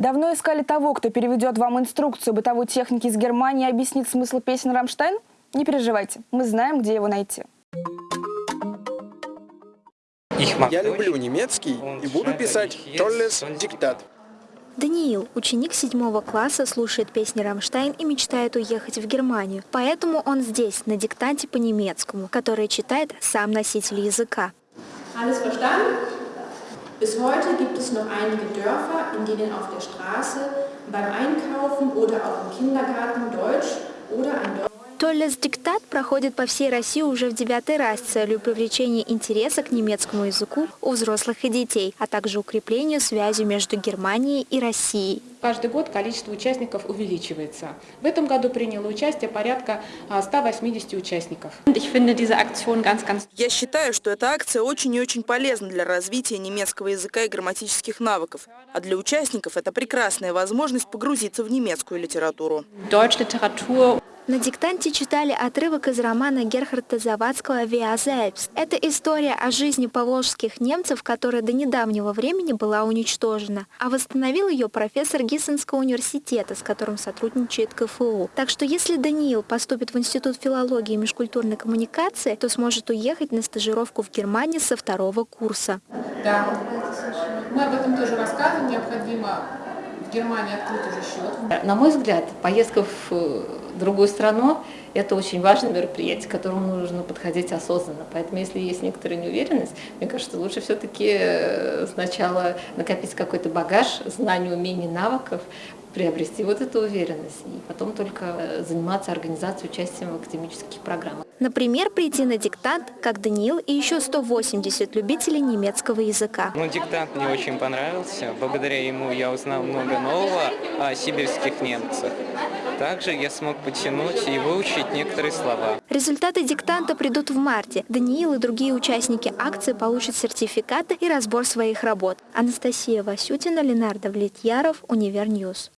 Давно искали того, кто переведет вам инструкцию бытовой техники из Германии и объяснит смысл песен «Рамштайн»? Не переживайте, мы знаем, где его найти. Я люблю немецкий и буду писать «Tolles Diktat». Даниил, ученик седьмого класса, слушает песни «Рамштайн» и мечтает уехать в Германию. Поэтому он здесь, на диктанте по-немецкому, который читает сам носитель языка. Alles verstanden? Bis heute gibt es noch einige Dörfer, in denen auf der Straße, beim Einkaufen oder auch im Kindergarten Deutsch oder ein Deutsch Толлес диктат проходит по всей России уже в девятый раз с целью привлечения интереса к немецкому языку у взрослых и детей, а также укреплению связи между Германией и Россией. Каждый год количество участников увеличивается. В этом году приняло участие порядка 180 участников. Я считаю, что эта акция очень и очень полезна для развития немецкого языка и грамматических навыков. А для участников это прекрасная возможность погрузиться в немецкую литературу. На диктанте читали отрывок из романа Герхарда Завадского «Виа Зельбс». Это история о жизни поволжских немцев, которая до недавнего времени была уничтожена. А восстановил ее профессор Гиссенского университета, с которым сотрудничает КФУ. Так что если Даниил поступит в Институт филологии и межкультурной коммуникации, то сможет уехать на стажировку в Германию со второго курса. Да, мы об этом тоже рассказываем. Необходимо Германии открыть уже счет. На мой взгляд, поездка в другую страну – это очень важное мероприятие, к которому нужно подходить осознанно. Поэтому, если есть некоторая неуверенность, мне кажется, лучше все-таки э, сначала накопить какой-то багаж знаний, умений, навыков, приобрести вот эту уверенность, и потом только э, заниматься организацией участием в академических программах. Например, прийти на диктант, как Даниил и еще 180 любителей немецкого языка. Ну, диктант мне очень понравился. Благодаря ему я узнал много нового о сибирских немцах. Также я смог потянуть и выучить некоторые слова. Результаты диктанта придут в марте. Даниил и другие участники акции получат сертификаты и разбор своих работ. Анастасия Васютина, Ленар Давлетьяров, Универньюз.